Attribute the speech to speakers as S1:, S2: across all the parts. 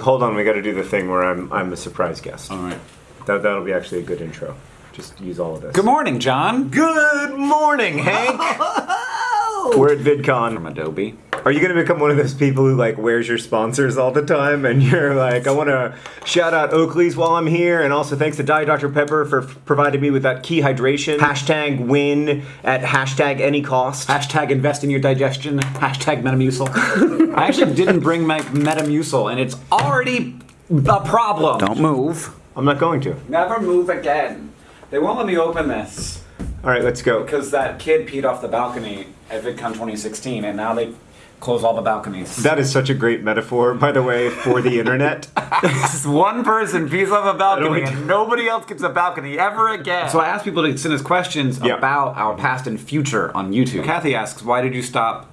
S1: Hold on, we got to do the thing where I'm I'm a surprise guest.
S2: All right.
S1: That that'll be actually a good intro. Just use all of this.
S2: Good morning, John.
S1: Good morning, Hank. We're at VidCon.
S2: From Adobe.
S1: Are you gonna become one of those people who like wears your sponsors all the time, and you're like, I want to shout out Oakley's while I'm here, and also thanks to Diet Dr Pepper for f- providing me with that key hydration. Hashtag win at hashtag any cost.
S2: Hashtag invest in your digestion. Hashtag Metamucil. I actually didn't bring my Metamucil, and it's already a problem. Don't move.
S1: I'm not going to.
S2: Never move again. They won't let me open this
S1: All right, let's go.
S2: because that kid peed off the balcony at VidCon 2016, and now they close all the balconies.
S1: That is such a great metaphor, by the way, for the internet.
S2: This one person pees off a balcony and nobody else gets a balcony ever again. So I asked people to send us questions
S1: Yeah.
S2: about our past and future on YouTube. Kathy asks, why did you stop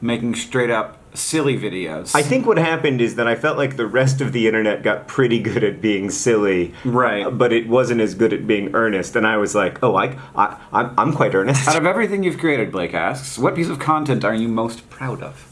S2: making straight up silly videos?
S1: I think what happened is that I felt like the rest of the internet got pretty good at being silly,
S2: Right.
S1: But it wasn't as good at being earnest, and I was like, oh, I, I I'm, I'm quite earnest.
S2: Out of everything you've created, Blake asks, what piece of content are you most proud of?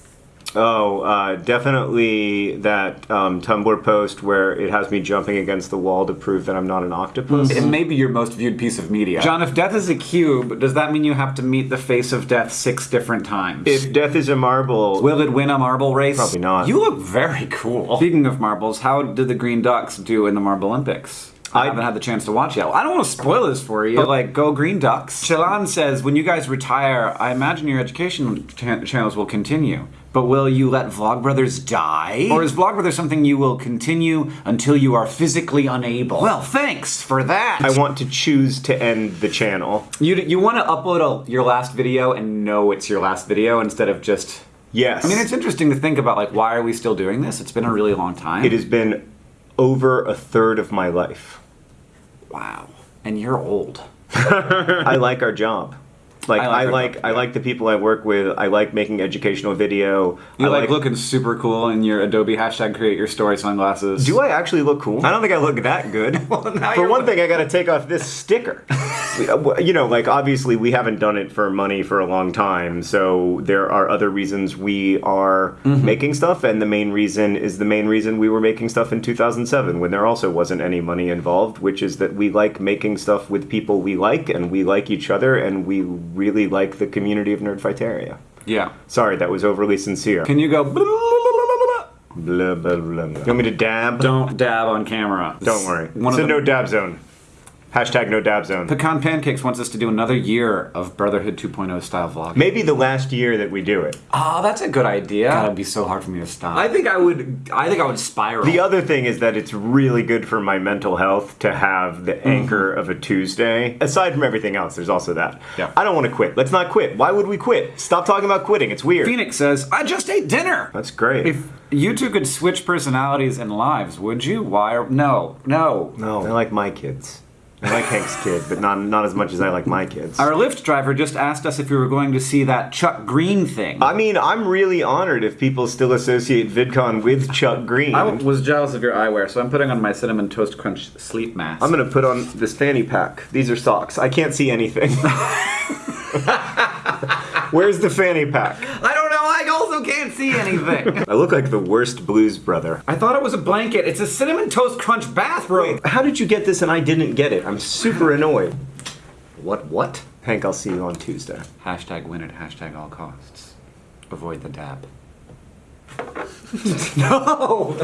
S1: Oh, uh, definitely that um, Tumblr post where it has me jumping against the wall to prove that I'm not an octopus.
S2: It may be your most viewed piece of media. John, if death is a cube, does that mean you have to meet the face of death six different times?
S1: If death is a marble,
S2: Will it win a marble race?
S1: Probably not.
S2: You look very cool. Speaking of marbles, how did the Green Ducks do in the Marble Olympics? I,
S1: I-
S2: haven't had the chance to watch yet. I don't want to spoil this for you. But like, go Green Ducks. Shilan says, when you guys retire, I imagine your education cha- channels will continue. But will you let Vlogbrothers die? Or is Vlogbrothers something you will continue until you are physically unable? Well, thanks for that.
S1: I want to choose to end the channel.
S2: you you want to upload a, your last video and know it's your last video instead of just.
S1: Yes.
S2: I mean, it's interesting to think about like why are we still doing this? It's been a really long time.
S1: it has been over a third of my life.
S2: Wow. And you're old.
S1: I like our job. Like
S2: I
S1: I
S2: like
S1: like I like, the people I work with. I like making educational video.
S2: You
S1: I
S2: like, looking super cool in your Adobe hashtag create your story sunglasses.
S1: Do I actually look cool? I don't think I look that good.
S2: now
S1: for one thing, I got to take off this sticker. you know, like obviously we haven't done it for money for a long time, so there are other reasons we are
S2: Mm-hmm.
S1: making stuff, and the main reason is the main reason we were making stuff in 2007 when there also wasn't any money involved, which is that we like making stuff with people we like, and we like each other, and we really like the community of Nerdfighteria.
S2: Yeah.
S1: Sorry, that was overly sincere.
S2: Can you go? blah, blah, blah, blah, blah?
S1: Blah, blah, blah, blah. You want me to dab?
S2: Don't dab on camera.
S1: Don't worry.
S2: One
S1: it's a
S2: the,
S1: no dab zone. Hashtag no dab zone.
S2: Pecan Pancakes wants us to do another year of Brotherhood 2.0 style vlog.
S1: Maybe the last year that we do it.
S2: Oh, that's a good idea. God, it'd be so hard for me to stop. I think I would. I think I would spiral.
S1: The other thing is that it's really good for my mental health to have the mm-hmm. anchor of a Tuesday. Aside from everything else, there's also that.
S2: Yeah.
S1: I don't want to quit. Let's not quit. Why would we quit? Stop talking about quitting. It's weird.
S2: Phoenix says, "I just ate dinner."
S1: That's great.
S2: If you two could switch personalities and lives, would you? Why? Or, no, no.
S1: no, I like my kids. I like Hank's kid, but not not as much as I like my kids.
S2: Our Lyft driver just asked us if we were going to see that Chuck Green thing.
S1: I mean, I'm really honored if people still associate VidCon with Chuck Green.
S2: I was jealous of your eyewear, so I'm putting on my cinnamon toast crunch sleep mask.
S1: I'm gonna put on this fanny pack. These are socks. I can't see anything. Where's the fanny pack?
S2: I don't know. I also can't see anything.
S1: I look like the worst blues brother.
S2: I thought it was a blanket. It's a cinnamon toast crunch bathrobe.
S1: How did you get this and I didn't get it? I'm super annoyed.
S2: What? What?
S1: Hank, I'll see you on Tuesday.
S2: Hashtag win at hashtag all costs. Avoid the dab. no.